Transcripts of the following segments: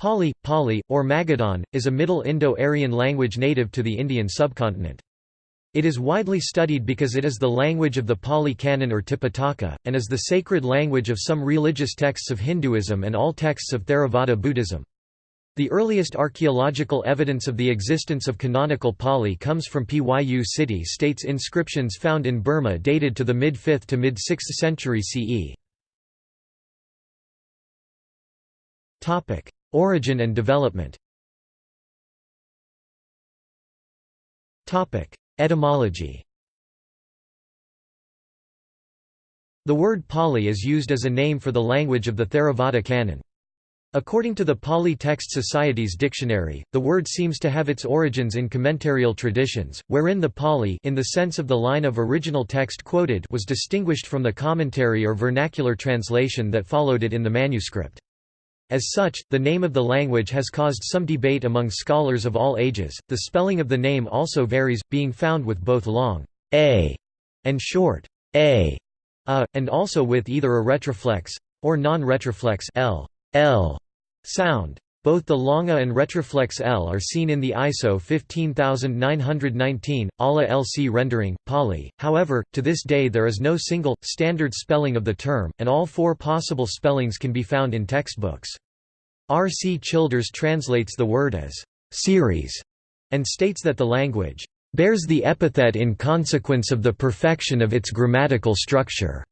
Pali, Pali, or Magadhan, is a Middle Indo-Aryan language native to the Indian subcontinent. It is widely studied because it is the language of the Pali Canon or Tipitaka, and is the sacred language of some religious texts of Hinduism and all texts of Theravada Buddhism. The earliest archaeological evidence of the existence of canonical Pali comes from Pyu city states inscriptions found in Burma dated to the mid-5th to mid-6th century CE. Origin and development Etymology The word Pali is used as a name for the language of the Theravada canon. According to the Pali Text Society's dictionary, the word seems to have its origins in commentarial traditions, wherein the Pali in the sense of the line of original text quoted was distinguished from the commentary or vernacular translation that followed it in the manuscript. As such, the name of the language has caused some debate among scholars of all ages. The spelling of the name also varies, being found with both long a and short a, a and also with either a retroflex or non-retroflex l, l sound. Both the longa and retroflex L are seen in the ISO 15919, ALA LC rendering, Pali. However, to this day there is no single, standard spelling of the term, and all four possible spellings can be found in textbooks. R. C. Childers translates the word as series and states that the language bears the epithet in consequence of the perfection of its grammatical structure.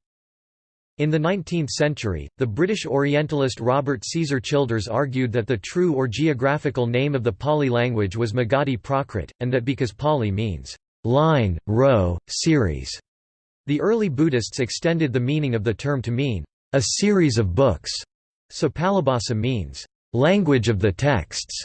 In the 19th century, the British Orientalist Robert Caesar Childers argued that the true or geographical name of the Pali language was Magadhi Prakrit, and that because Pali means line, row, series, the early Buddhists extended the meaning of the term to mean a series of books, so Palibhasa means language of the texts.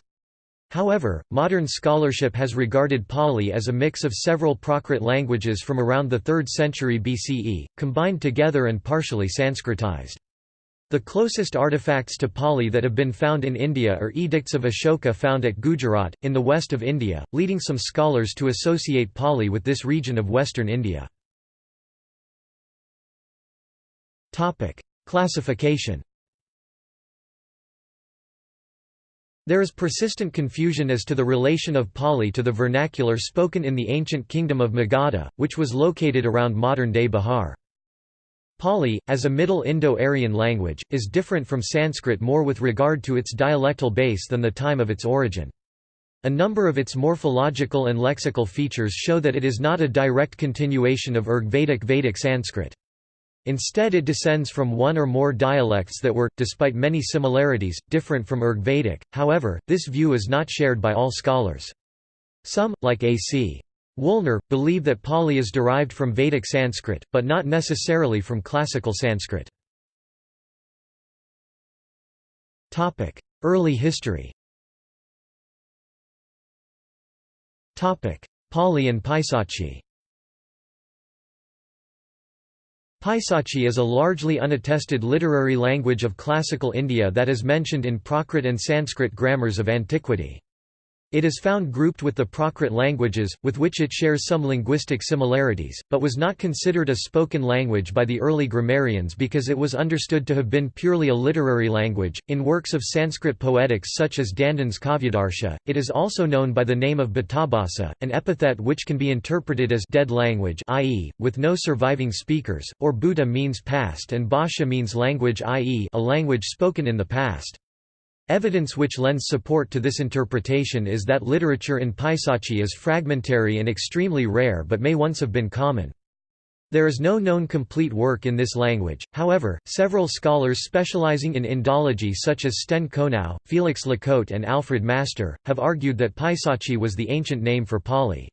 However, modern scholarship has regarded Pali as a mix of several Prakrit languages from around the 3rd century BCE, combined together and partially Sanskritized. The closest artifacts to Pali that have been found in India are edicts of Ashoka found at Gujarat, in the west of India, leading some scholars to associate Pali with this region of western India. Classification There is persistent confusion as to the relation of Pali to the vernacular spoken in the ancient kingdom of Magadha, which was located around modern-day Bihar. Pali, as a Middle Indo-Aryan language, is different from Sanskrit more with regard to its dialectal base than the time of its origin. A number of its morphological and lexical features show that it is not a direct continuation of Rigvedic Vedic Sanskrit. Instead it descends from one or more dialects that were, despite many similarities, different from Rigvedic, however, this view is not shared by all scholars. Some, like A.C. Woolner, believe that Pali is derived from Vedic Sanskrit, but not necessarily from classical Sanskrit. Early history Pali and Paisachi Paisachi is a largely unattested literary language of classical India that is mentioned in Prakrit and Sanskrit grammars of antiquity. It is found grouped with the Prakrit languages, with which it shares some linguistic similarities, but was not considered a spoken language by the early grammarians because it was understood to have been purely a literary language. In works of Sanskrit poetics such as Dandin's Kavyadarsha, it is also known by the name of Bhutabhasa, an epithet which can be interpreted as dead language, i.e., with no surviving speakers, or Bhuta means past and Bhasha means language, i.e., a language spoken in the past. Evidence which lends support to this interpretation is that literature in Paisachi is fragmentary and extremely rare but may once have been common. There is no known complete work in this language, however, several scholars specializing in Indology such as Sten Konow, Felix Lacote and Alfred Master, have argued that Paisachi was the ancient name for Pali.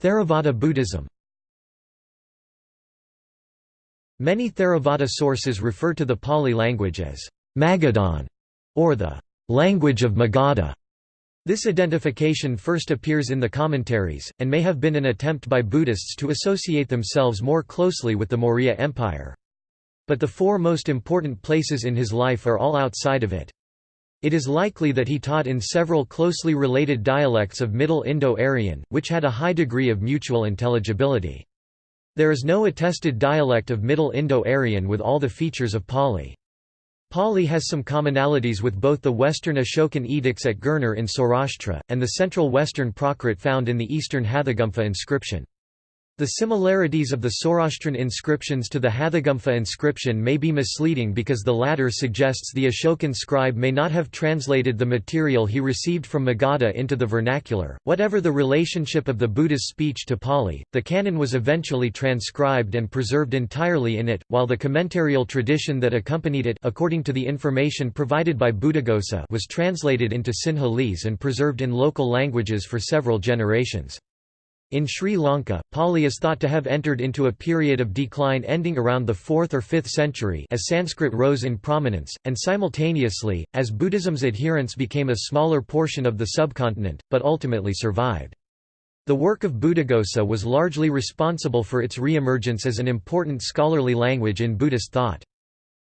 Theravada Buddhism Many Theravada sources refer to the Pali language as Magadhan or the language of Magadha. This identification first appears in the commentaries, and may have been an attempt by Buddhists to associate themselves more closely with the Maurya Empire. But the four most important places in his life are all outside of it. It is likely that he taught in several closely related dialects of Middle Indo-Aryan, which had a high degree of mutual intelligibility. There is no attested dialect of Middle Indo-Aryan with all the features of Pali. Pali has some commonalities with both the Western Ashokan edicts at Girnar in Saurashtra, and the central Western Prakrit found in the Eastern Hathigumpha inscription. The similarities of the Saurashtran inscriptions to the Hathigumpha inscription may be misleading because the latter suggests the Ashokan scribe may not have translated the material he received from Magadha into the vernacular. Whatever the relationship of the Buddha's speech to Pali, the canon was eventually transcribed and preserved entirely in it, while the commentarial tradition that accompanied it according to the information provided by Buddhaghosa was translated into Sinhalese and preserved in local languages for several generations. In Sri Lanka, Pali is thought to have entered into a period of decline ending around the 4th or 5th century as Sanskrit rose in prominence, and simultaneously, as Buddhism's adherents became a smaller portion of the subcontinent, but ultimately survived. The work of Buddhaghosa was largely responsible for its re-emergence as an important scholarly language in Buddhist thought.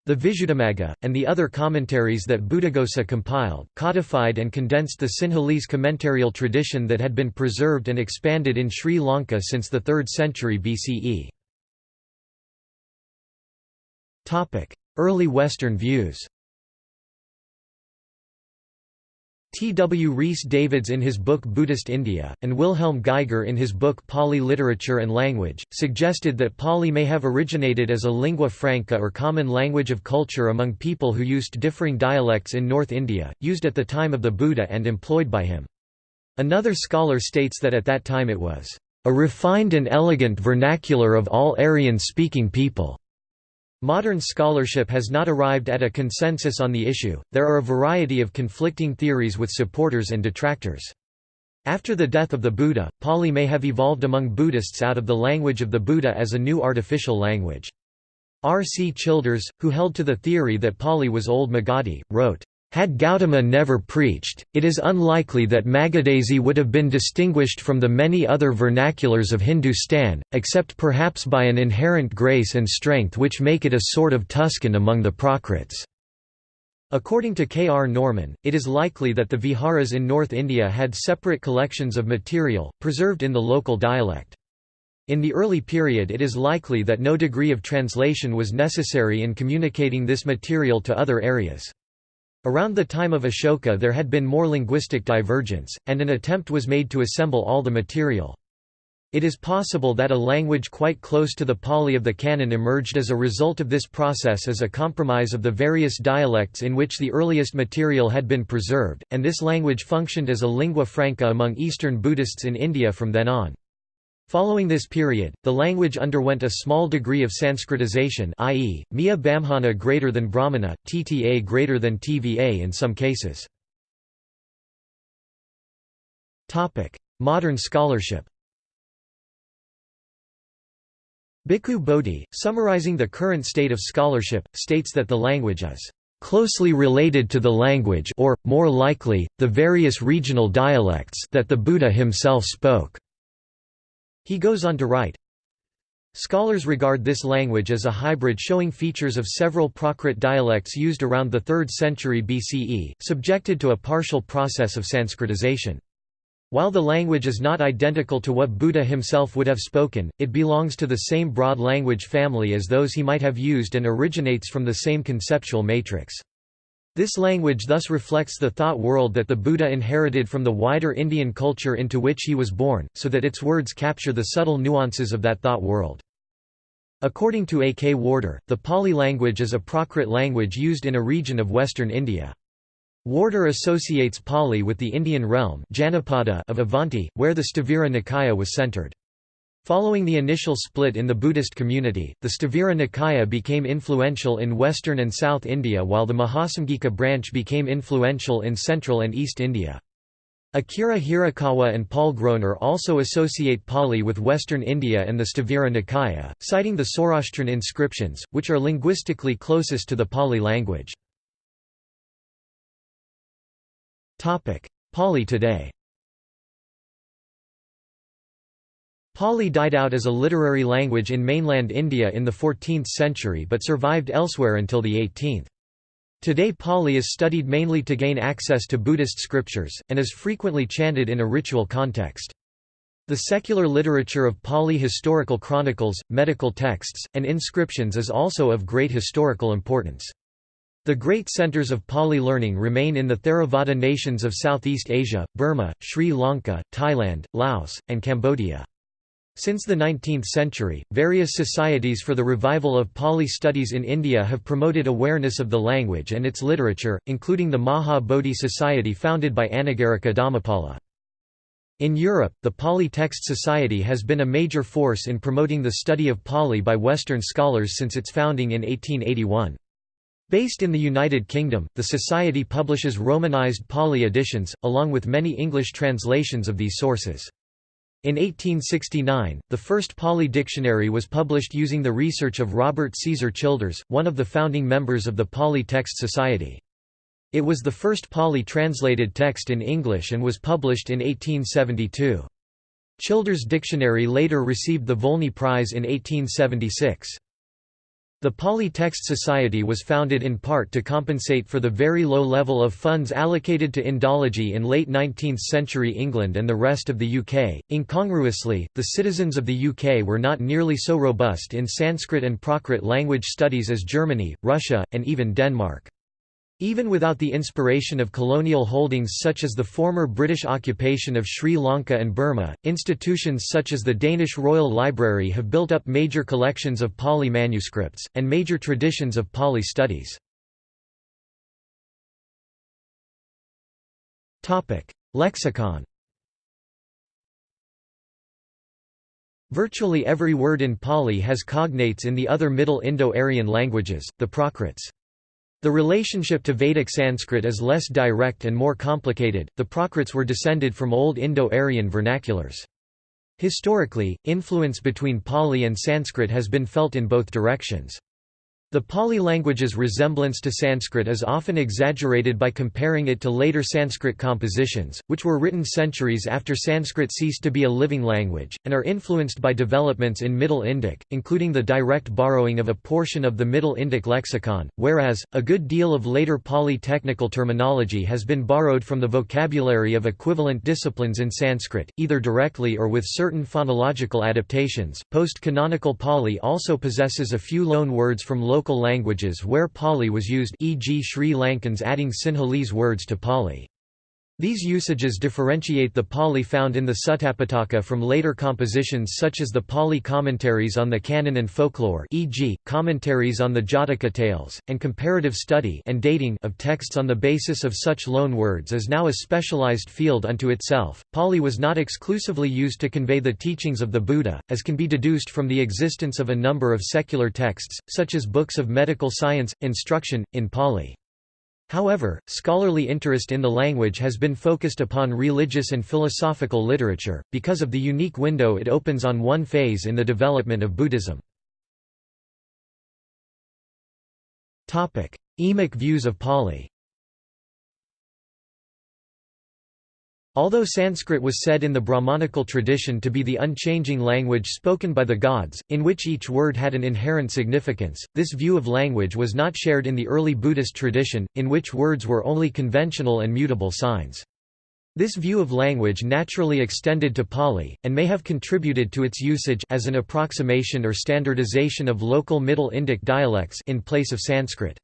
The Visuddhimagga, and the other commentaries that Buddhaghosa compiled, codified and condensed the Sinhalese commentarial tradition that had been preserved and expanded in Sri Lanka since the 3rd century BCE. Early Western views T. W. Rhys Davids in his book Buddhist India, and Wilhelm Geiger in his book Pali Literature and Language, suggested that Pali may have originated as a lingua franca or common language of culture among people who used differing dialects in North India, used at the time of the Buddha and employed by him. Another scholar states that at that time it was a refined and elegant vernacular of all Aryan-speaking people. Modern scholarship has not arrived at a consensus on the issue, there are a variety of conflicting theories with supporters and detractors. After the death of the Buddha, Pali may have evolved among Buddhists out of the language of the Buddha as a new artificial language. R. C. Childers, who held to the theory that Pali was Old Magadhi, wrote, had Gautama never preached, it is unlikely that Magadhese would have been distinguished from the many other vernaculars of Hindustan, except perhaps by an inherent grace and strength which make it a sort of Tuscan among the Prakrits. According to K. R. Norman, it is likely that the viharas in North India had separate collections of material, preserved in the local dialect. In the early period it is likely that no degree of translation was necessary in communicating this material to other areas. Around the time of Ashoka there had been more linguistic divergence, and an attempt was made to assemble all the material. It is possible that a language quite close to the Pali of the canon emerged as a result of this process as a compromise of the various dialects in which the earliest material had been preserved, and this language functioned as a lingua franca among Eastern Buddhists in India from then on. Following this period, the language underwent a small degree of Sanskritization i.e., Miya Bamhana greater than Brahmana, Tta greater than Tva in some cases. Modern scholarship Bhikkhu Bodhi, summarizing the current state of scholarship, states that the language is closely related to the language or, more likely, the various regional dialects that the Buddha himself spoke. He goes on to write, Scholars regard this language as a hybrid showing features of several Prakrit dialects used around the 3rd century BCE, subjected to a partial process of Sanskritization. While the language is not identical to what Buddha himself would have spoken, it belongs to the same broad language family as those he might have used and originates from the same conceptual matrix. This language thus reflects the thought world that the Buddha inherited from the wider Indian culture into which he was born, so that its words capture the subtle nuances of that thought world. According to A. K. Warder, the Pali language is a Prakrit language used in a region of western India. Warder associates Pali with the Indian realm of Avanti, where the Sthavira Nikaya was centered. Following the initial split in the Buddhist community, the Sthavira Nikaya became influential in western and south India while the Mahasamghika branch became influential in central and east India. Akira Hirakawa and Paul Groner also associate Pali with western India and the Sthavira Nikaya, citing the Saurashtran inscriptions, which are linguistically closest to the Pali language. Pali today Pali died out as a literary language in mainland India in the 14th century but survived elsewhere until the 18th. Today Pali is studied mainly to gain access to Buddhist scriptures, and is frequently chanted in a ritual context. The secular literature of Pali historical chronicles, medical texts, and inscriptions is also of great historical importance. The great centers of Pali learning remain in the Theravada nations of Southeast Asia, Burma, Sri Lanka, Thailand, Laos, and Cambodia. Since the 19th century, various societies for the revival of Pali studies in India have promoted awareness of the language and its literature, including the Maha Bodhi Society founded by Anagarika Dharmapala. In Europe, the Pali Text Society has been a major force in promoting the study of Pali by Western scholars since its founding in 1881. Based in the United Kingdom, the Society publishes Romanized Pali editions, along with many English translations of these sources. In 1869, the first Pali dictionary was published using the research of Robert Caesar Childers, one of the founding members of the Pali Text Society. It was the first Pali translated text in English and was published in 1872. Childers' dictionary later received the Volney Prize in 1876. The Pali Text Society was founded in part to compensate for the very low level of funds allocated to Indology in late 19th-century England and the rest of the UK. Incongruously, the citizens of the UK were not nearly so robust in Sanskrit and Prakrit language studies as Germany, Russia, and even Denmark. Even without the inspiration of colonial holdings such as the former British occupation of Sri Lanka and Burma, institutions such as the Danish Royal Library have built up major collections of Pali manuscripts, and major traditions of Pali studies. Lexicon Virtually every word in Pali has cognates in the other Middle Indo-Aryan languages, the Prakrits. The relationship to Vedic Sanskrit is less direct and more complicated. The Prakrits were descended from Old Indo-Aryan vernaculars. Historically, influence between Pali and Sanskrit has been felt in both directions. The Pali language's resemblance to Sanskrit is often exaggerated by comparing it to later Sanskrit compositions, which were written centuries after Sanskrit ceased to be a living language, and are influenced by developments in Middle Indic, including the direct borrowing of a portion of the Middle Indic lexicon, whereas, a good deal of later Pali technical terminology has been borrowed from the vocabulary of equivalent disciplines in Sanskrit, either directly or with certain phonological adaptations. Post canonical Pali also possesses a few loan words from local local languages where Pali was used e.g. Sri Lankans adding Sinhalese words to Pali. These usages differentiate the Pali found in the Suttapitaka from later compositions such as the Pali commentaries on the canon and folklore e.g., commentaries on the Jataka tales, and comparative study and dating of texts on the basis of such loan words is now a specialized field unto itself. Pali was not exclusively used to convey the teachings of the Buddha, as can be deduced from the existence of a number of secular texts, such as books of medical science, instruction, in Pali. However, scholarly interest in the language has been focused upon religious and philosophical literature, because of the unique window it opens on one phase in the development of Buddhism. Emic views of Pali Although Sanskrit was said in the Brahmanical tradition to be the unchanging language spoken by the gods, in which each word had an inherent significance, this view of language was not shared in the early Buddhist tradition, in which words were only conventional and mutable signs. This view of language naturally extended to Pali, and may have contributed to its usage as an approximation or standardization of local Middle Indic dialects in place of Sanskrit.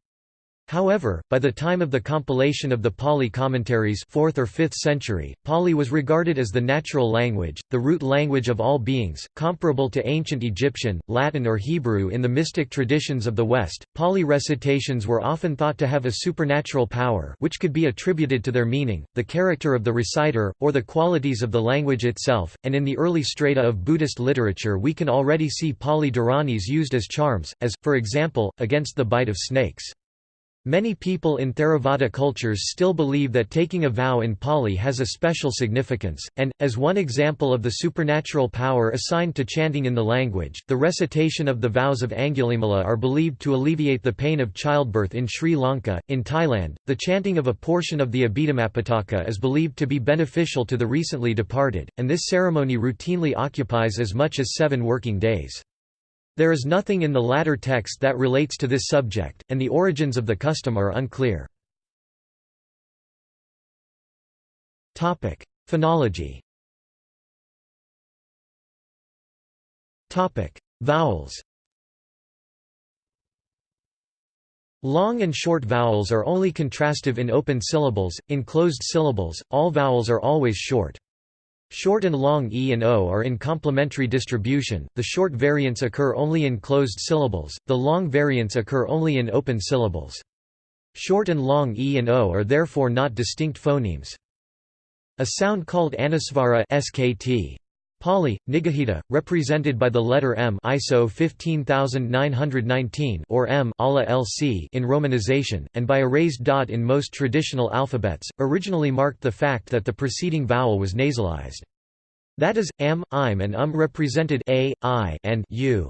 However, by the time of the compilation of the Pali commentaries 4th or 5th century, Pali was regarded as the natural language, the root language of all beings, comparable to ancient Egyptian, Latin or Hebrew in the mystic traditions of the West. Pali recitations were often thought to have a supernatural power which could be attributed to their meaning, the character of the reciter, or the qualities of the language itself, and in the early strata of Buddhist literature we can already see Pali Dharanis used as charms, as, for example, against the bite of snakes. Many people in Theravada cultures still believe that taking a vow in Pali has a special significance, and, as one example of the supernatural power assigned to chanting in the language, the recitation of the vows of Angulimala are believed to alleviate the pain of childbirth in Sri Lanka. In Thailand, the chanting of a portion of the Abhidhammapitaka is believed to be beneficial to the recently departed, and this ceremony routinely occupies as much as seven working days. There is nothing in the latter text that relates to this subject, and the origins of the custom are unclear. Phonology Vowels Long and short vowels are only contrastive in open syllables, in closed syllables, all vowels are always short. Short and long e and o are in complementary distribution, the short variants occur only in closed syllables, the long variants occur only in open syllables. Short and long e and o are therefore not distinct phonemes. A sound called anusvara SKT Pali, Nigahita, represented by the letter M ISO 15919 or M LC in romanization, and by a raised dot in most traditional alphabets, originally marked the fact that the preceding vowel was nasalized. That is, am, im and um represented a, i and u.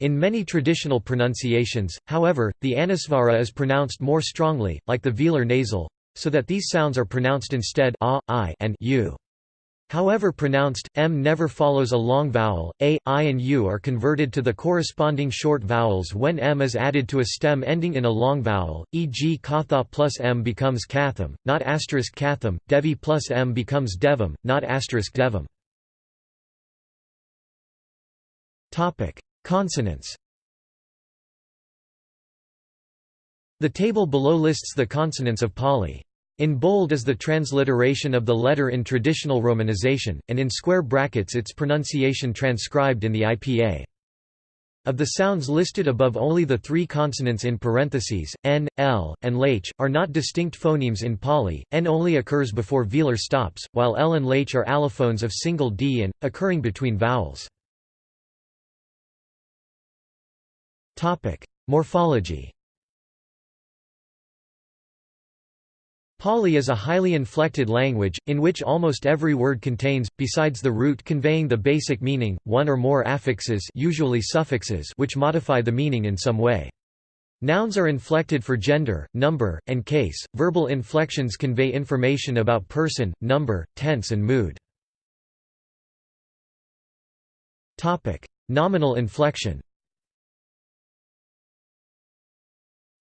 In many traditional pronunciations, however, the anusvara is pronounced more strongly, like the velar nasal, so that these sounds are pronounced instead a, i and u. However pronounced, m never follows a long vowel, a, i and u are converted to the corresponding short vowels when m is added to a stem ending in a long vowel, e.g. katha plus m becomes katham, not asterisk katham, devi plus m becomes devam, not asterisk devam. Consonants The table below lists the consonants of Pali. In bold is the transliteration of the letter in traditional romanization, and in square brackets its pronunciation transcribed in the IPA. Of the sounds listed above only the three consonants in parentheses, n, l, and lh, are not distinct phonemes in Pali, n only occurs before velar stops, while l and lh are allophones of single d and, occurring between vowels. Morphology Pali is a highly inflected language, in which almost every word contains, besides the root conveying the basic meaning, one or more affixes usually suffixes which modify the meaning in some way. Nouns are inflected for gender, number, and case. Verbal inflections convey information about person, number, tense and mood. Topic: Nominal inflection.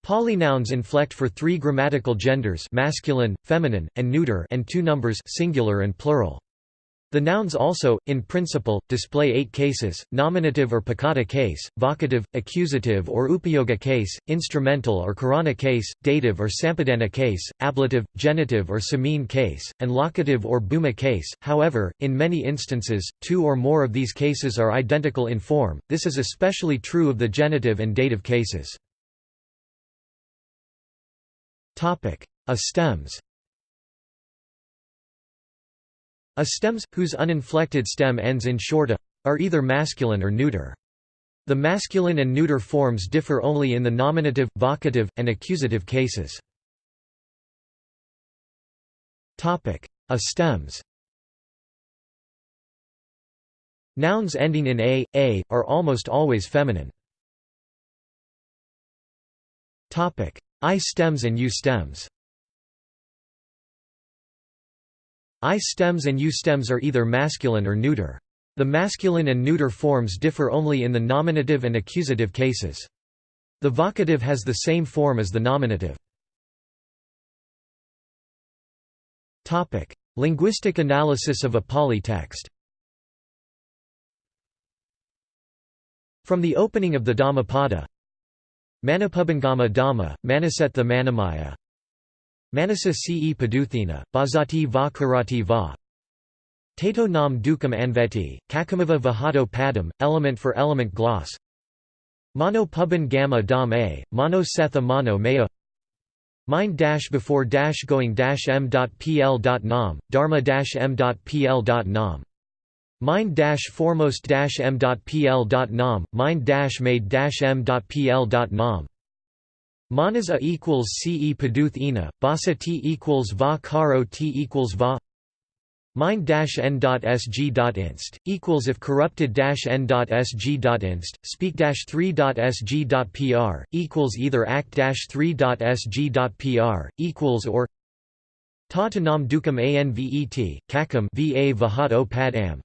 Pali nouns inflect for three grammatical genders masculine, feminine, and neuter and two numbers singular and plural. The nouns also, in principle, display eight cases, nominative or piccata case, vocative, accusative or upayoga case, instrumental or karana case, dative or sampadana case, ablative, genitive or samine case, and locative or bhuma case. However, in many instances, two or more of these cases are identical in form, this is especially true of the genitive and dative cases. A stems A stems, whose uninflected stem ends in short a, are either masculine or neuter. The masculine and neuter forms differ only in the nominative, vocative, and accusative cases. A stems Nouns ending in a, a, are almost always feminine. I stems and U stems I stems and U stems are either masculine or neuter. The masculine and neuter forms differ only in the nominative and accusative cases. The vocative has the same form as the nominative. Topic: Linguistic analysis of a Pali text From the opening of the Dhammapada Manapubangama Dhamma, Manasetta Manamaya. Manasa ce Paduthina, Bhazati va Karati va. Tato nam dukam anveti, Kakamava vahato padam, element for element gloss. Mano puban gamma dam a, Mano setha mano maya. Mind dash before dash going dash m dot pl dot nam, dharma dash m dot pl dot nam Mind dash foremost dash m dot pl dot nam, mind dash made dash m dot pl dot nam. Manas a equals ce paduth ina, basa t equals va karo t equals va. Mind dash n dot sg dot inst equals if corrupted dash n dot sg dot inst speak dash three dot sg dot pr equals either act dash three dot sg dot pr equals or ta nam dukam anvet kakam va vahat o pad am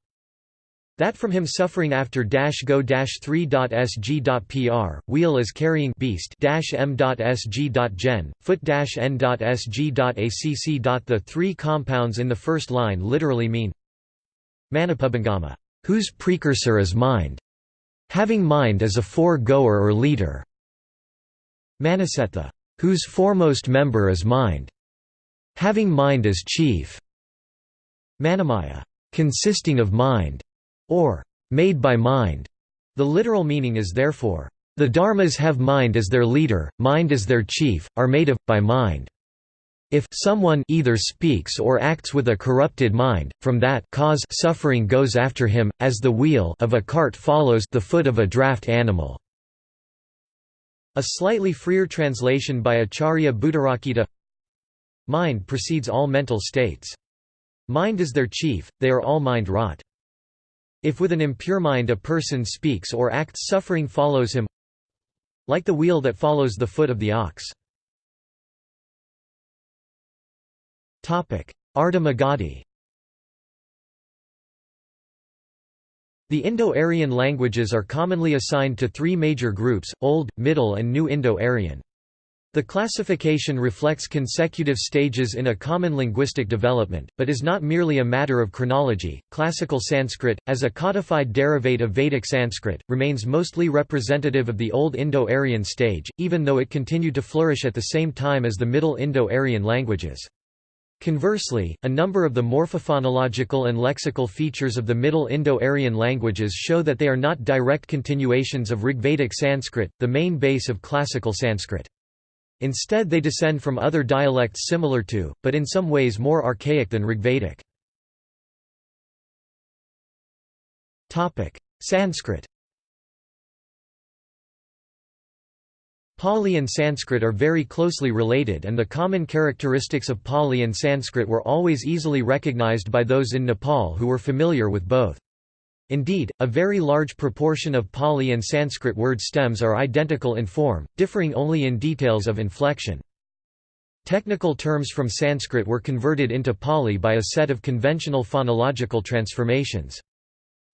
that from him suffering after dash go dash 3.sg.pr, wheel is carrying beast dash m.sg.gen, foot dash n.sg.acc. The three compounds in the first line literally mean Manapubangama, whose precursor is mind, having mind as a fore-goer or leader. Manasetha, whose foremost member is mind, having mind as chief. Manamaya, consisting of mind, or made by mind. The literal meaning is therefore, the dharmas have mind as their leader, mind as their chief, are made of, by mind. If someone either speaks or acts with a corrupted mind, from that cause suffering goes after him, as the wheel of a cart follows the foot of a draft animal. A slightly freer translation by Acharya Buddharakkhita Mind precedes all mental states. Mind is their chief, they are all mind-wrought. If with an impure mind a person speaks or acts suffering follows him like the wheel that follows the foot of the ox. Ardha The Indo-Aryan languages are commonly assigned to three major groups, Old, Middle and New Indo-Aryan. The classification reflects consecutive stages in a common linguistic development, but is not merely a matter of chronology. Classical Sanskrit, as a codified derivate of Vedic Sanskrit, remains mostly representative of the Old Indo-Aryan stage, even though it continued to flourish at the same time as the Middle Indo-Aryan languages. Conversely, a number of the morphophonological and lexical features of the Middle Indo-Aryan languages show that they are not direct continuations of Rigvedic Sanskrit, the main base of classical Sanskrit. Instead they descend from other dialects similar to, but in some ways more archaic than Rigvedic. Sanskrit Pali and Sanskrit are very closely related and the common characteristics of Pali and Sanskrit were always easily recognized by those in Nepal who were familiar with both. Indeed, a very large proportion of Pali and Sanskrit word stems are identical in form, differing only in details of inflection. Technical terms from Sanskrit were converted into Pali by a set of conventional phonological transformations.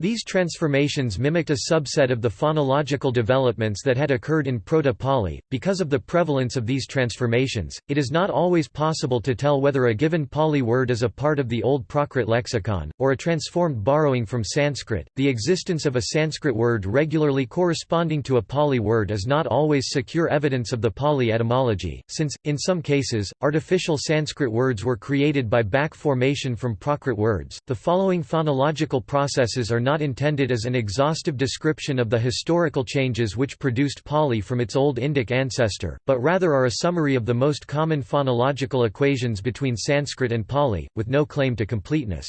These transformations mimicked a subset of the phonological developments that had occurred in Proto-Pali. Because of the prevalence of these transformations, it is not always possible to tell whether a given Pali word is a part of the Old Prakrit lexicon, or a transformed borrowing from Sanskrit. The existence of a Sanskrit word regularly corresponding to a Pali word is not always secure evidence of the Pali etymology, since, in some cases, artificial Sanskrit words were created by back formation from Prakrit words. The following phonological processes are not intended as an exhaustive description of the historical changes which produced Pali from its Old Indic ancestor, but rather are a summary of the most common phonological equations between Sanskrit and Pali, with no claim to completeness.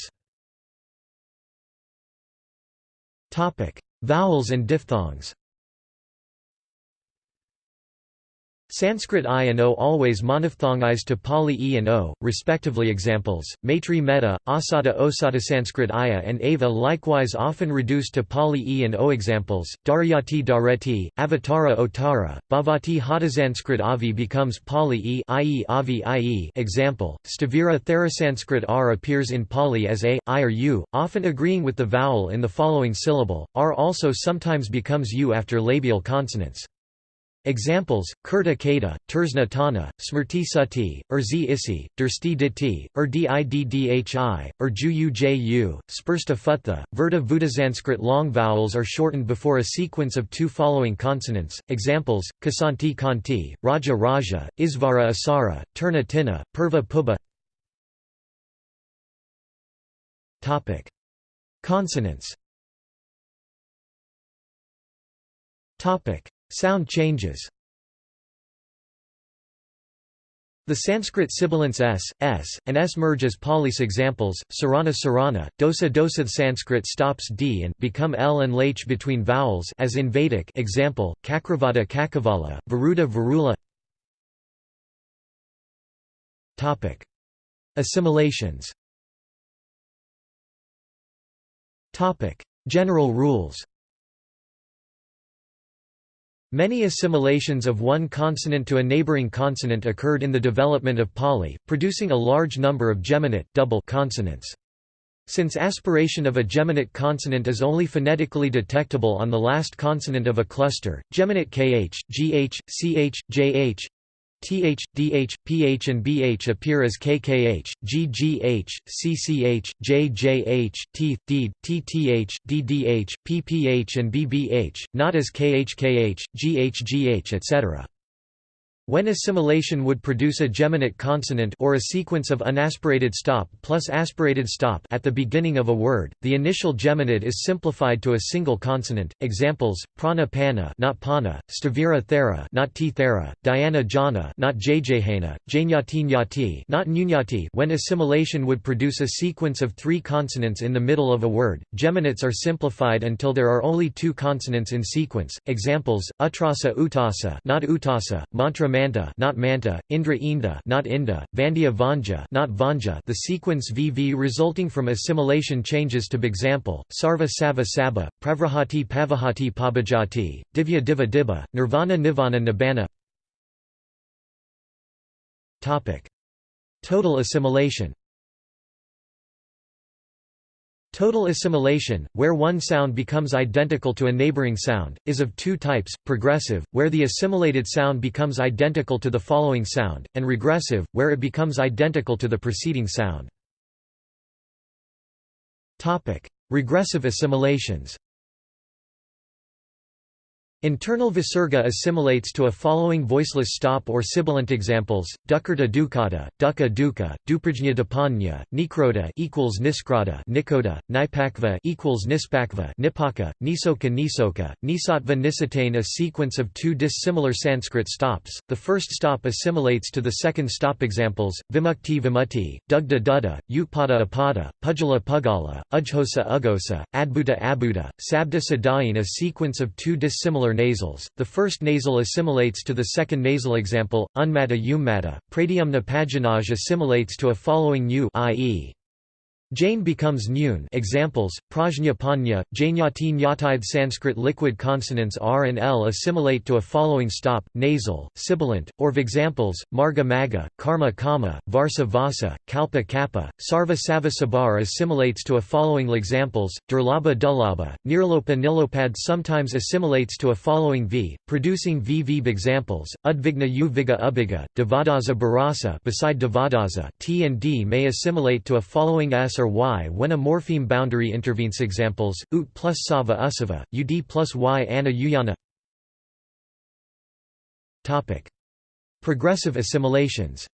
Vowels and diphthongs Sanskrit I and O always monophthongized to Pali E and O, respectively examples, Maitri Metta, Asata Osata Sanskrit Aya and Ava likewise often reduced to Pali E and O examples, Daryati Dareti, Avatara Otara, Bhavati Hatasanskrit Avi becomes Pali E. Avi i.e. example, Stavira Therasanskrit R appears in Pali as A, I or U, often agreeing with the vowel in the following syllable, R also sometimes becomes U after labial consonants. Examples: Kurta Kata, Tersna Tana, Smrti Sati, Urzi Isi, Dursti Diti, Ur Diddhi, Ur Juyu Ju, Spursta Futha, Verta Vudasanskrit long vowels are shortened before a sequence of two following consonants. Examples: Kasanti Kanti, Raja Raja, Isvara Asara, Turna Tina, Purva. Topic: Consonants. Topic: Sound changes The Sanskrit sibilants s, s, and s merge as Pali's examples, sarana sarana, dosa dosa The Sanskrit stops d and become l and lh between vowels as in Vedic example, kakravada kakavala, varuda varula Topic. Assimilations Topic. General rules Many assimilations of one consonant to a neighboring consonant occurred in the development of Pali, producing a large number of geminate double consonants. Since aspiration of a geminate consonant is only phonetically detectable on the last consonant of a cluster, geminate kh, gh, ch, jh, th, dh, ph and bh appear as kkh, ggh, cch, jjh, teeth, deed, tth, ddh, pph and bbh, not as khkh, ghgh etc. When assimilation would produce a geminate consonant or a sequence of unaspirated stop plus aspirated stop at the beginning of a word, the initial geminate is simplified to a single consonant. Examples: prana pana, not pana; stavira thera, not t thera; dhyana not jjhana; janyati nyati, not nyunyati. When assimilation would produce a sequence of three consonants in the middle of a word, geminates are simplified until there are only two consonants in sequence. Examples: utrasa utasa, not utasa; mantra Manta not Manta, Indra Inda not Inda, Vandya Vanja not Vanja. The sequence VV resulting from assimilation changes to Bexample, Sarva Sava Saba, Pravrahati Pavahati Pabajati, Divya Diva Dibba, Nirvana Nivana Nibbana. Total assimilation Total assimilation, where one sound becomes identical to a neighboring sound, is of two types, progressive, where the assimilated sound becomes identical to the following sound, and regressive, where it becomes identical to the preceding sound. Regressive assimilations Internal visarga assimilates to a following voiceless stop or sibilant examples: dukkata dukkata, dukkha dukkha, duprajna dapanya, nikroda equals niskrada, nikoda, nipakva equals nispakva, nipaka, nisoka nisoka, nisatva nisatane. A sequence of two dissimilar Sanskrit stops. The first stop assimilates to the second stop examples: vimukti vimutti, dugda dudda, utpada apada, pujala pugala, ujhosa ugosa, adbhuta abuda, sabda sadayin. A sequence of two dissimilar nasals. The first nasal assimilates to the second nasal example, unmata ummata. Pradyumna paginaj assimilates to a following u i.e. Jain becomes Nyun. Examples, Prajna Panya, Jainyati Sanskrit liquid consonants R and L assimilate to a following stop, nasal, sibilant, or v examples, Marga Maga, Karma Kama, Varsa Vasa, Kalpa Kappa, Sarva Sava Sabar assimilates to a following examples, Durlaba Dullaba, Nirlopa Nilopad sometimes assimilates to a following V, producing VV examples, Udvigna Uviga Ubiga, Devadaza Barasa beside Devadaza T and D may assimilate to a following S or y when a morpheme boundary intervenes. Examples, ut plus sava usava, ud plus y anna uyana. Progressive assimilations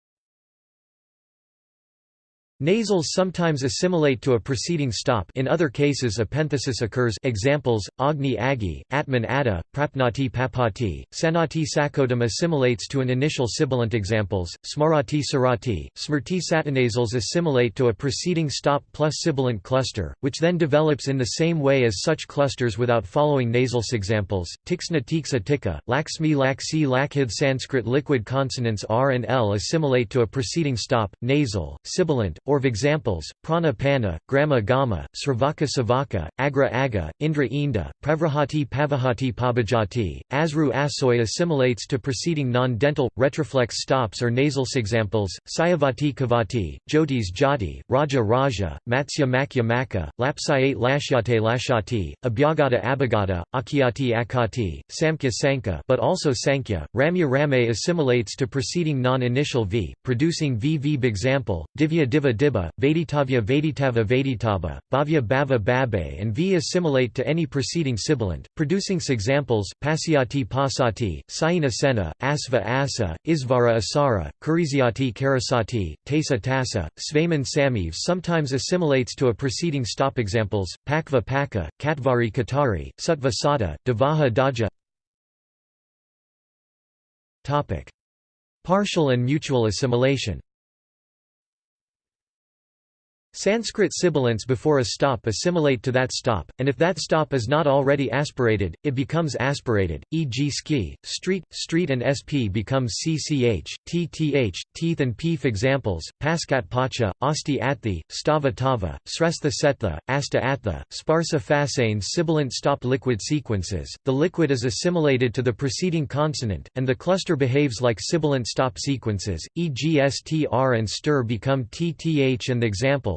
Nasals sometimes assimilate to a preceding stop. In other cases epenthesis occurs. Examples, Agni Agi, Atman Ada, Prapnati Papati, Sanati Sakodam assimilates to an initial sibilant. Examples, Smarati Sarati, Smrti Satanasals assimilate to a preceding stop plus sibilant cluster, which then develops in the same way as such clusters without following nasal examples, Tiksna Tiksa Tika, Laksmi Laksi Lakhith Sanskrit liquid consonants R and L assimilate to a preceding stop, nasal, sibilant, or examples, prana pana, grama gama, sravaka savaka, agra aga, indra inda, pravrahati pavahati pabajati, asru asoy assimilates to preceding non-dental, retroflex stops or nasal examples, sayavati kavati, jyotis jati, raja raja, matsya makya maka, lapsayate lashyate lashati, abhyagata abhagata, akyati akati, samkhya sanka but also sankhya, ramya rame assimilates to preceding non-initial v, producing vv example, divya diva Dibba, Vaiditavya Vaiditava Vaiditaba, Bhavya Bhava Babe and V assimilate to any preceding sibilant, producing examples, Pasyati Pasati, Sayina Sena, Asva Asa, Isvara Asara, Kurizyati Karasati, Tasa Tasa, Svayman Samiv sometimes assimilates to a preceding stop examples, Pakva Paka, Katvari Katari, Sutva Sata, Davaha Daja. Partial and mutual assimilation Sanskrit sibilants before a stop assimilate to that stop, and if that stop is not already aspirated, it becomes aspirated, e.g. ski, street, street and sp becomes cch, tth, teeth and pif examples, paskat pacha, asti athi, stava tava, srestha setha, asta atha, sparsa fasane sibilant stop liquid sequences, the liquid is assimilated to the preceding consonant, and the cluster behaves like sibilant stop sequences, e.g. str and stir become tth and the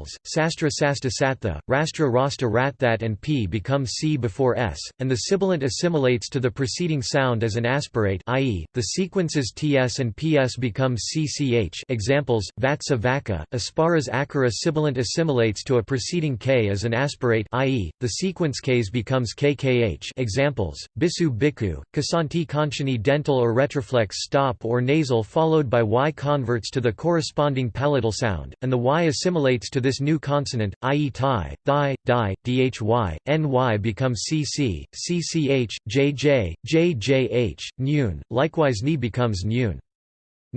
examples, sastra sasta satha, rastra rasta rathat and p become c before s, and the sibilant assimilates to the preceding sound as an aspirate i.e., the sequences ts and ps become cch examples, vatsa vaka, asparas akara sibilant assimilates to a preceding k as an aspirate i.e., the sequence ks becomes kkh examples, bisu biku, kasanti conchini dental or retroflex stop or nasal followed by y converts to the corresponding palatal sound, and the y assimilates to this new consonant, i.e. thai, thigh, di, dhy, ny becomes cc, cch, jj, jjh, nyun, likewise ni becomes nyun.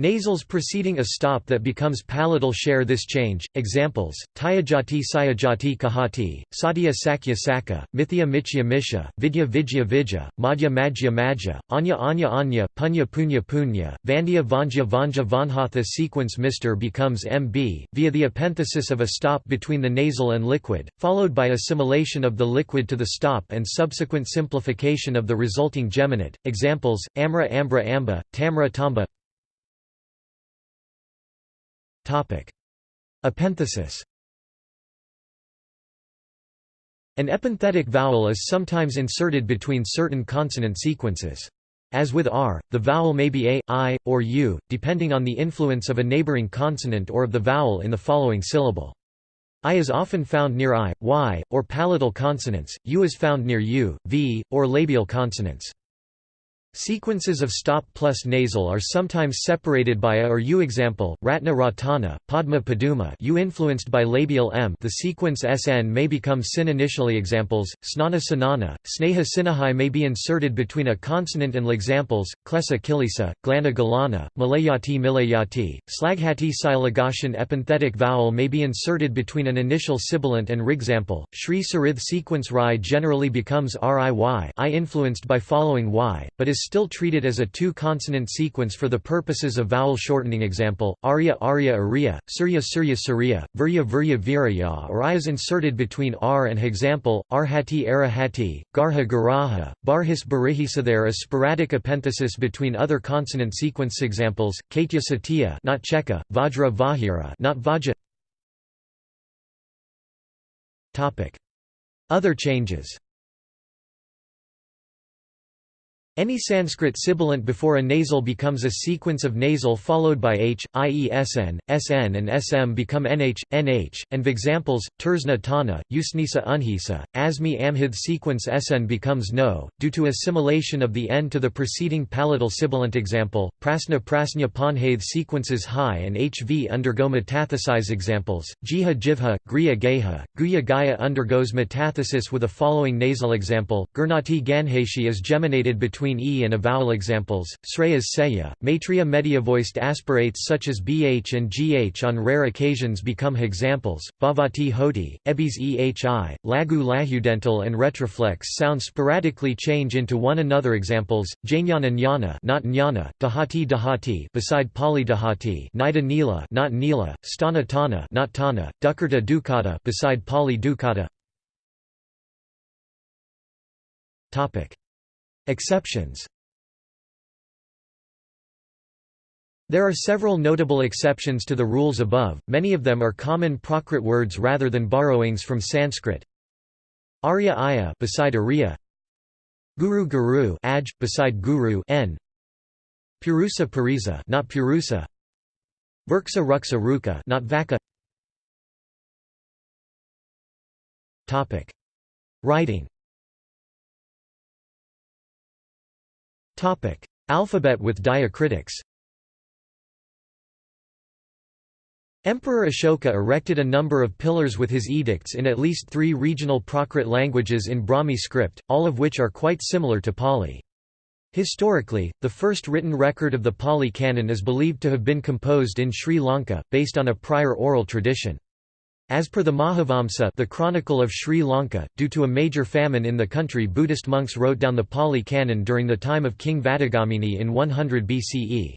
Nasals preceding a stop that becomes palatal share this change. Examples: Tyajati Sayajati Kahati, Satya Sakya Saka, Mithya Michya Misha, Vidya Vijya Vijja, Madhya Madhya Madhya, Anya Anya Anya, Punya Punya Punya, Vandya Vanja Vanja Vanhatha sequence Mr becomes MB, via the epenthesis of a stop between the nasal and liquid, followed by assimilation of the liquid to the stop and subsequent simplification of the resulting geminate. Examples: Amra Ambra Amba, Tamra Tamba Epenthesis An epenthetic vowel is sometimes inserted between certain consonant sequences. As with r, the vowel may be a, i, or u, depending on the influence of a neighboring consonant or of the vowel in the following syllable. I is often found near i, y, or palatal consonants, u is found near u, v, or labial consonants. Sequences of stop plus nasal are sometimes separated by a or u. Example: Ratna Ratana, Padma Paduma. U influenced by labial m. The sequence sn may become sin initially. Examples: Snana Sanana, Sneha Sinahai may be inserted between a consonant and l. examples: Klesa Kilisa, Glana Galana, Malayati Milayati. Slaghati Silagashan epenthetic vowel may be inserted between an initial sibilant and rigsample. Shri Sarith sequence ri generally becomes riy, I influenced by following y, but is is still treated as a two-consonant sequence for the purposes of vowel shortening example, arya arya arya, surya surya surya, virya virya viraya or i is inserted between r and example, arhati arahati, garha garaha, barhis barihisa There is sporadic epenthesis between other consonant sequence examples, katya satya not cheka, vajra vahira not vaja. Other changes Any Sanskrit sibilant before a nasal becomes a sequence of nasal followed by h, i.e. sn, sn and sm become nh, nh, and examples, tersna tana, usnisa unhisa, asmi amhith sequence sn becomes no, due to assimilation of the n to the preceding palatal sibilant example, prasna prasnya panhaith sequences high and hv undergo metathesize examples, jiha jivha, griya geha, guya gaya undergoes metathesis with a following nasal example, gurnati ganheshi is geminated between between e and a vowel examples, sreyas seya, matria mediavoiced aspirates such as bh and gh on rare occasions become examples, bhavati hoti, ebis ehi, lagu lahudental and retroflex sounds sporadically change into one another examples, jnana jnana not jnana, dahati dahati beside pali dahati nida nila not nila, stana tana not tana, dukkata dukkata beside pali dukkata. Topic Exceptions. There are several notable exceptions to the rules above, many of them are common Prakrit words rather than borrowings from Sanskrit. Arya Aya beside Arya. Guru Guru aj, beside Guru n. Purusa Purisa not Purusa. Virksa Ruksa Ruka not Vaka. Topic. Writing Topic: Alphabet with diacritics. Emperor Ashoka erected a number of pillars with his edicts in at least three regional Prakrit languages in Brahmi script, all of which are quite similar to Pali. Historically, the first written record of the Pali canon is believed to have been composed in Sri Lanka, based on a prior oral tradition. As per the Mahavamsa the Chronicle of Sri Lanka, due to a major famine in the country Buddhist monks wrote down the Pali Canon during the time of King Vatagamini in 100 BCE.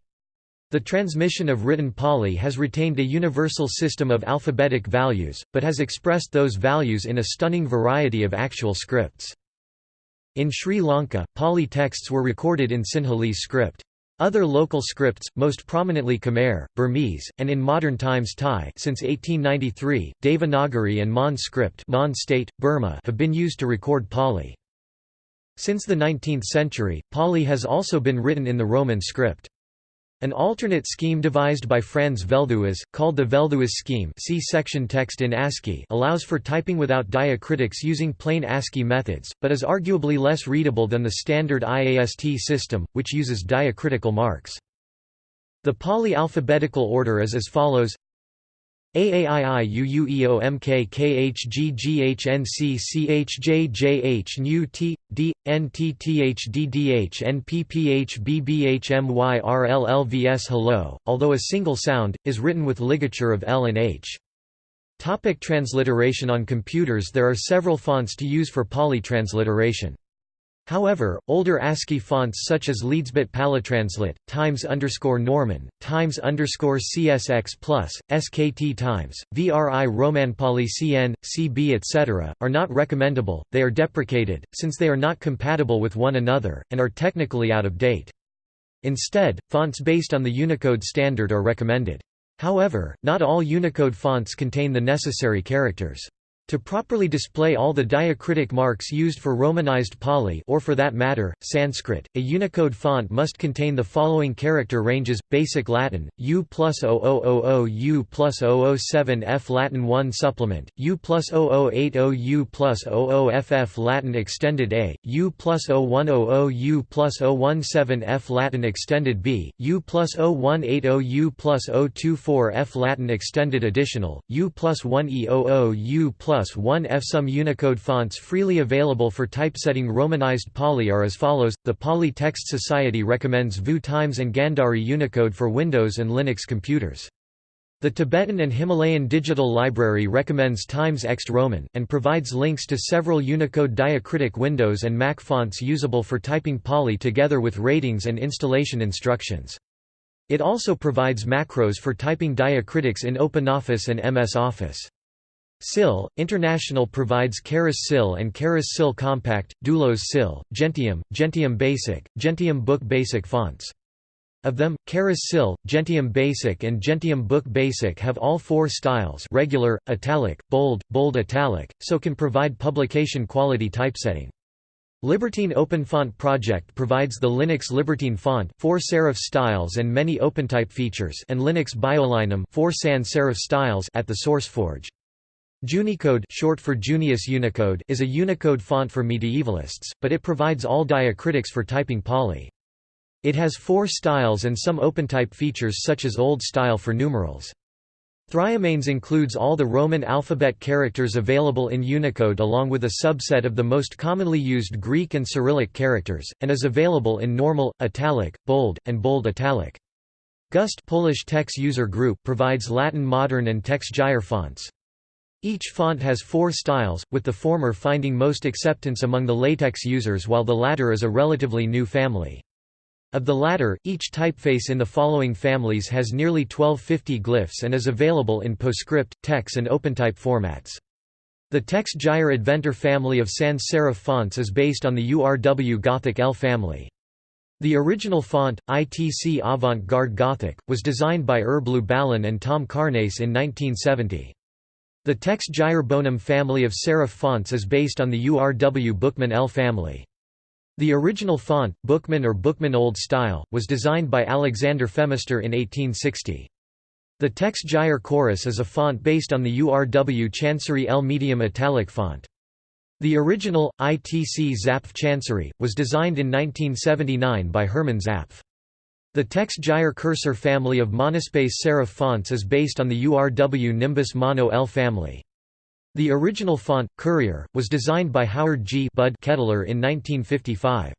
The transmission of written Pali has retained a universal system of alphabetic values, but has expressed those values in a stunning variety of actual scripts. In Sri Lanka, Pali texts were recorded in Sinhalese script. Other local scripts, most prominently Khmer, Burmese, and in modern times Thai since 1893, Devanagari and Mon script Mon state, Burma have been used to record Pali. Since the 19th century, Pali has also been written in the Roman script. An alternate scheme devised by Franz Velthuis, called the Velthuis scheme see section text in ASCII allows for typing without diacritics using plain ASCII methods, but is arguably less readable than the standard IAST system, which uses diacritical marks. The Pali alphabetical order is as follows AAIUUEOMKKHGGHNCCHJJH NU T D NTTHDDH NPPH Hello, although a single sound, is written with ligature of L and H. Topic transliteration On computers there are several fonts to use for Pali transliteration. However, older ASCII fonts such as Leedsbit Palitranslate, Times Norman, Times CSX SKT Times, VRI Romanpali CN, CB etc., are not recommendable, they are deprecated, since they are not compatible with one another, and are technically out of date. Instead, fonts based on the Unicode standard are recommended. However, not all Unicode fonts contain the necessary characters. To properly display all the diacritic marks used for Romanized Pali or for that matter, Sanskrit, a Unicode font must contain the following character ranges, Basic Latin, U plus 0000 U plus 007 F Latin 1 Supplement, U plus 0080 U plus 00FF Latin Extended A, U plus 0100 U plus 017 F Latin Extended B, U plus 0180 U plus 024 F Latin Extended Additional, U plus 1E00 U plus plus 1 F. Some Unicode fonts freely available for typesetting Romanized Pali are as follows. The Pali Text Society recommends VU Times and Gandhari Unicode for Windows and Linux computers. The Tibetan and Himalayan Digital Library recommends Times Ext Roman, and provides links to several Unicode diacritic Windows and Mac fonts usable for typing Pali together with ratings and installation instructions. It also provides macros for typing diacritics in OpenOffice and MS Office. SIL, International provides Charis SIL and Charis SIL Compact, Doulos SIL, Gentium, Gentium Basic, Gentium Book Basic fonts. Of them, Charis SIL, Gentium Basic and Gentium Book Basic have all four styles regular, italic, bold, bold italic, so can provide publication quality typesetting. Libertine OpenFont project provides the Linux Libertine font, four serif styles and many OpenType features, and Linux BioLinum, four sans serif styles at the SourceForge. Junicode short for Junius Unicode is a Unicode font for medievalists, but it provides all diacritics for typing Pali. It has four styles and some OpenType features such as Old Style for numerals. Thryomanes includes all the Roman alphabet characters available in Unicode along with a subset of the most commonly used Greek and Cyrillic characters, and is available in normal, italic, bold, and bold italic. Gust Polish TeX User Group provides Latin Modern and TeX Gyre fonts. Each font has four styles, with the former finding most acceptance among the LaTeX users while the latter is a relatively new family. Of the latter, each typeface in the following families has nearly 1250 glyphs and is available in PostScript, TeX and OpenType formats. The TeX Gyre Adventor family of sans serif fonts is based on the URW Gothic L family. The original font, ITC Avant-Garde Gothic, was designed by Herb Lubalin and Tom Carnase in 1970. The TeX Gyre Bonum family of serif fonts is based on the URW Bookman L family. The original font, Bookman or Bookman Old Style, was designed by Alexander Phemister in 1860. The TeX Gyre Chorus is a font based on the URW Chancery L medium italic font. The original, ITC Zapf Chancery, was designed in 1979 by Hermann Zapf. The TeX Gyre cursor family of monospace serif fonts is based on the URW Nimbus Mono L family. The original font, Courier, was designed by Howard G. Bud Kettler in 1955.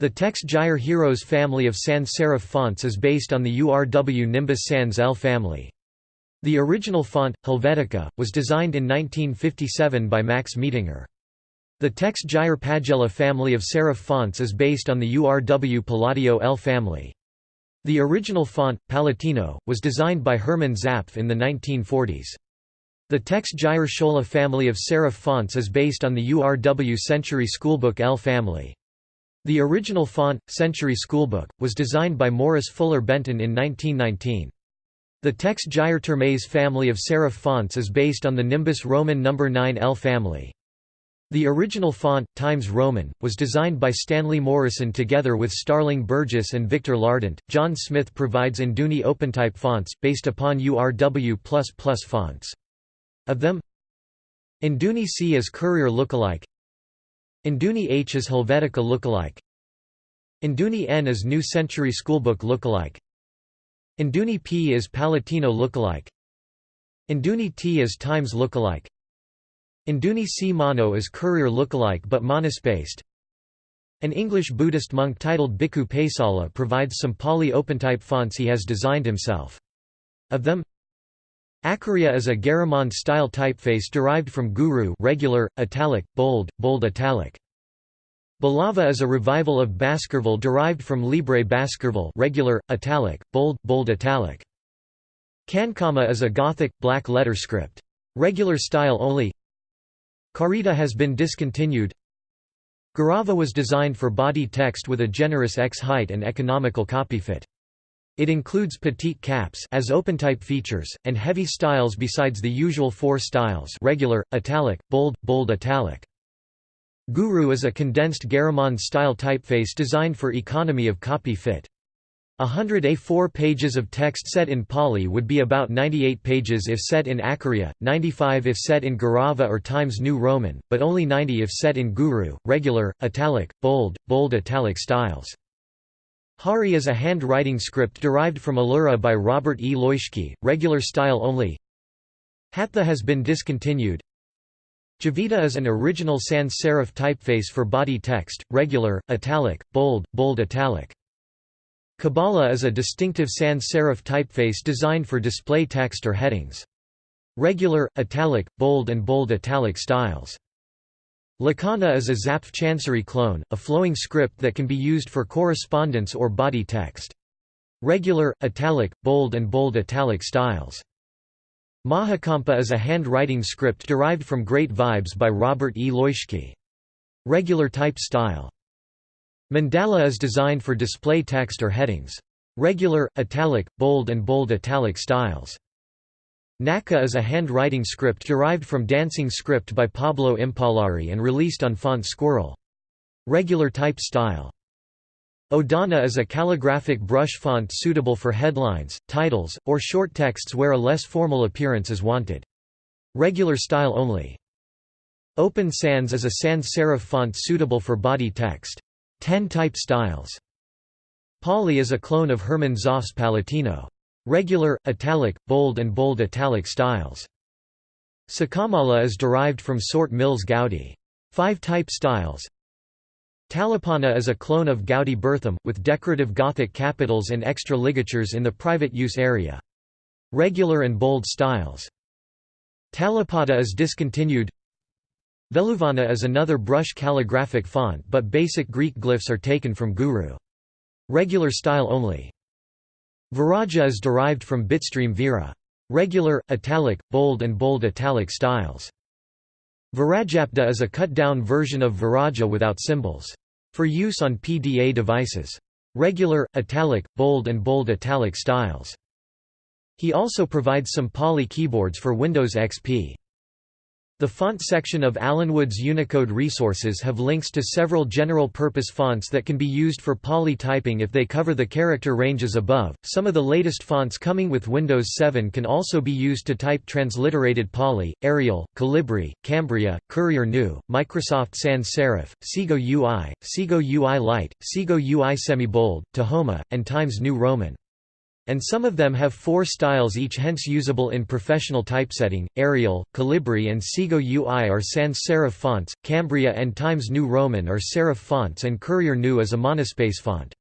The TeX Gyre Heroes family of sans serif fonts is based on the URW Nimbus Sans L family. The original font, Helvetica, was designed in 1957 by Max Miedinger. The TeX Gyre Pagella family of serif fonts is based on the URW Palladio L family. The original font, Palatino, was designed by Hermann Zapf in the 1940s. The TeX Gyre Schola family of serif fonts is based on the URW Century Schoolbook L family. The original font, Century Schoolbook, was designed by Morris Fuller Benton in 1919. The TeX Gyre Termes family of serif fonts is based on the Nimbus Roman No. 9L family. The original font, Times Roman, was designed by Stanley Morison together with Starling Burgess and Victor Lardent. John Smith provides Induni OpenType fonts, based upon URW fonts. Of them, Induni C is Courier lookalike, Induni H is Helvetica lookalike, Induni N is New Century Schoolbook lookalike, Induni P is Palatino lookalike, Induni T is Times lookalike, Induni C Mono is Courier lookalike but monospaced. An English Buddhist monk titled Bhikkhu Paisala provides some Pali OpenType fonts he has designed himself. Of them, Acharya is a Garamond-style typeface derived from Guru regular, italic, bold, bold italic. Balava is a revival of Baskerville derived from Libre Baskerville regular, italic, bold, bold italic. Cankama is a Gothic, black letter script. Regular style only Karita has been discontinued Garava was designed for body text with a generous X height and economical copyfit. It includes petite caps as OpenType features, and heavy styles besides the usual four styles regular, italic, bold, bold italic. Guru is a condensed Garamond-style typeface designed for economy of copy fit. A hundred A4 pages of text set in Pali would be about 98 pages if set in Acharya, 95 if set in Garava or Times New Roman, but only 90 if set in Guru, regular, italic, bold, bold italic styles. Hari is a handwriting script derived from Allura by Robert E. Loeschke, regular style only. Hatha has been discontinued. Javita is an original sans serif typeface for body text, regular, italic, bold, bold italic. Kabala is a distinctive sans serif typeface designed for display text or headings. Regular, italic, bold and bold italic styles. Lakkhana is a Zapf Chancery clone, a flowing script that can be used for correspondence or body text. Regular, italic, bold and bold italic styles. Mahakampa is a handwriting script derived from Great Vibes by Robert E. Loeschke. Regular type style. Mandala is designed for display text or headings. Regular, italic, bold and bold italic styles. Naka is a handwriting script derived from Dancing script by Pablo Impallari and released on Font Squirrel. Regular type style. Odana is a calligraphic brush font suitable for headlines, titles, or short texts where a less formal appearance is wanted. Regular style only. Open Sans is a sans serif font suitable for body text. 10 type styles. Pali is a clone of Hermann Zapf's Palatino. Regular, italic, bold and bold italic styles. Sakamala is derived from Sort Mills Goudy. 5 type styles. Talipana is a clone of Goudy Bertham, with decorative Gothic capitals and extra ligatures in the private use area. Regular and bold styles. Talipada is discontinued Veluvana is another brush calligraphic font but basic Greek glyphs are taken from Guru. Regular style only. Viraja is derived from Bitstream Vera. Regular, italic, bold and bold italic styles. Virajapda is a cut-down version of Viraja without symbols. For use on PDA devices. Regular, italic, bold and bold italic styles. He also provides some Pali keyboards for Windows XP. The font section of Alan Wood's Unicode resources have links to several general-purpose fonts that can be used for Pali typing if they cover the character ranges above. Some of the latest fonts coming with Windows 7 can also be used to type transliterated Pali, Arial, Calibri, Cambria, Courier New, Microsoft Sans Serif, Segoe UI, Segoe UI Light, Segoe UI Semi-Bold, Tahoma, and Times New Roman and some of them have four styles each hence usable in professional typesetting. Arial, Calibri and Segoe UI are sans serif fonts, Cambria and Times New Roman are serif fonts and Courier New is a monospace font.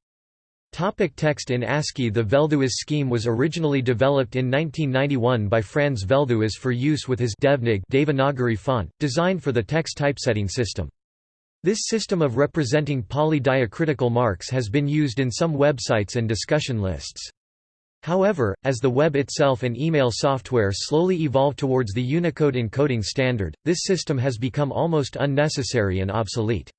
Topic text in ASCII The Velthuis scheme was originally developed in 1991 by Franz Velthuis for use with his Devnig Devanagari font, designed for the text typesetting system. This system of representing Pali diacritical marks has been used in some websites and discussion lists. However, as the web itself and email software slowly evolve towards the Unicode encoding standard, this system has become almost unnecessary and obsolete.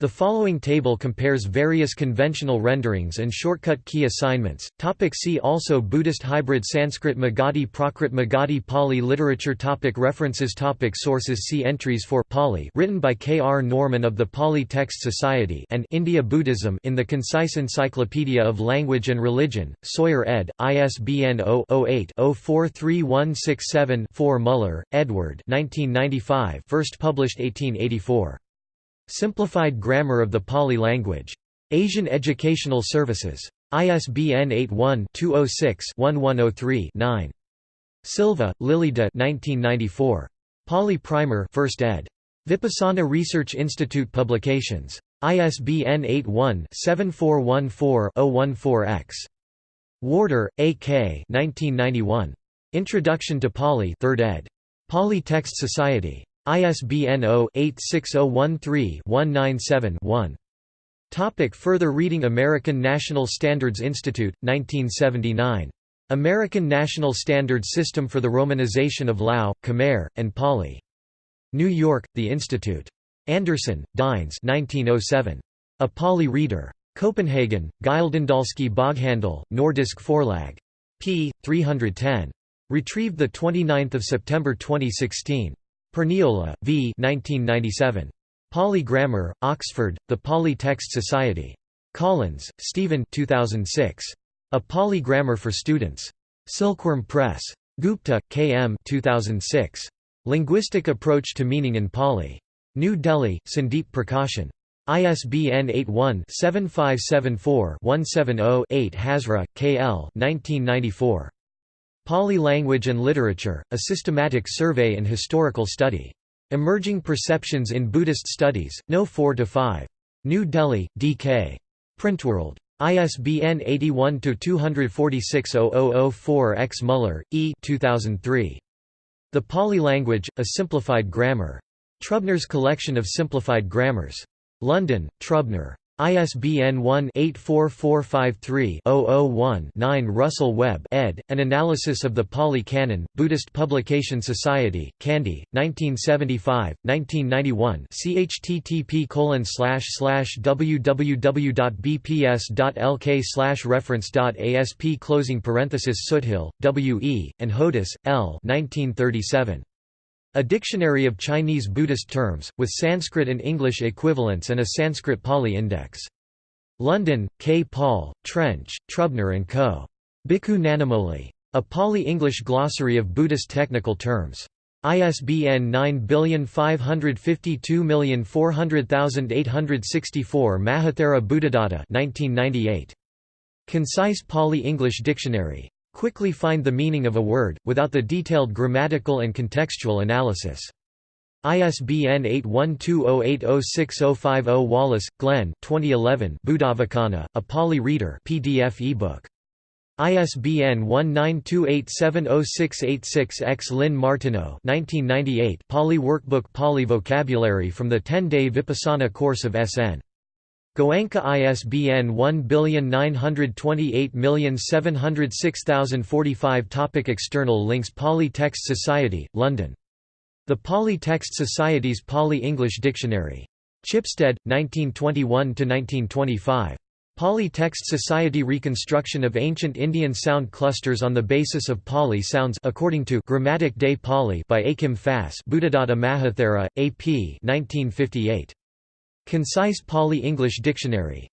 The following table compares various conventional renderings and shortcut key assignments. Topic see also Buddhist hybrid Sanskrit Magadhi Prakrit Magadhi Pali literature topic References topic Sources See entries for Pali written by K. R. Norman of the Pali Text Society and India Buddhism in the Concise Encyclopedia of Language and Religion, Sawyer ed., ISBN 0-08-043167-4 Muller, Edward 1995 first published 1884. Simplified Grammar of the Pali Language. Asian Educational Services. ISBN 81-206-1103-9. Silva, Lilida 1994. Pali Primer 1st ed. Vipassana Research Institute Publications. ISBN 81-7414-014-X. Warder, A. K. 1991. Introduction to Pali 3rd ed. Pali Text Society. ISBN 0-86013-197-1. Topic further reading American National Standards Institute, 1979. American National Standards System for the Romanization of Lao, Khmer, and Pali. New York, The Institute. Andersen, Dines 1907. A Pali Reader. Copenhagen, Gyldendalske Boghandel, Nordisk Forlag. p. 310. Retrieved 29 September 2016. Perniola, V. 1997. Pali Grammar, Oxford, The Pali Text Society. Collins, Stephen 2006. A Pali Grammar for Students. Silkworm Press. Gupta, K. M. 2006. Linguistic Approach to Meaning in Pali. New Delhi, Sandeep Prakashan. ISBN 81-7574-170-8 Hazra, K. L. 1994. Pali Language and Literature, A Systematic Survey and Historical Study. Emerging Perceptions in Buddhist Studies, No. 4–5. New Delhi, D.K. Printworld. ISBN 81-246-0004 X. Muller, E. 2003. The Pali Language, A Simplified Grammar. Trubner's Collection of Simplified Grammars. London, Trubner. ISBN 1-84453-001-9 Russell Webb ed., An Analysis of the Pali Canon, Buddhist Publication Society, Kandy, 1975, 1991 chttp www.bps.lk reference.asp closing parenthesis Soothill, W. E., and Hodous, L. 1937. A dictionary of Chinese Buddhist terms, with Sanskrit and English equivalents and a Sanskrit-Pali index. London, K. Paul, Trench, Trubner & Co. Bhikkhu Nanamoli. A Pali-English glossary of Buddhist technical terms. ISBN 97824000864 Mahathera Buddhadatta 1998. Concise Pali-English Dictionary. Quickly find the meaning of a word, without the detailed grammatical and contextual analysis. ISBN 8120806050 Wallis, Glenn 2011 Buddhavacana, A Pali Reader PDF ebook. ISBN 1928706686-X Lynn Martineau 1998 Pali Workbook Pali Vocabulary from the 10-day Vipassana course of SN. Goenka ISBN 1928706045 Topic External links Pali Text Society, London. The Pali Text Society's Pali-English Dictionary. Chipstead, 1921–1925. Pali Text Society Reconstruction of Ancient Indian Sound Clusters on the Basis of Pali Sounds according to Grammatic Day Pali by Akim Fass Buddhadatta Mahathera, A.P. 1958. Concise Pali English Dictionary.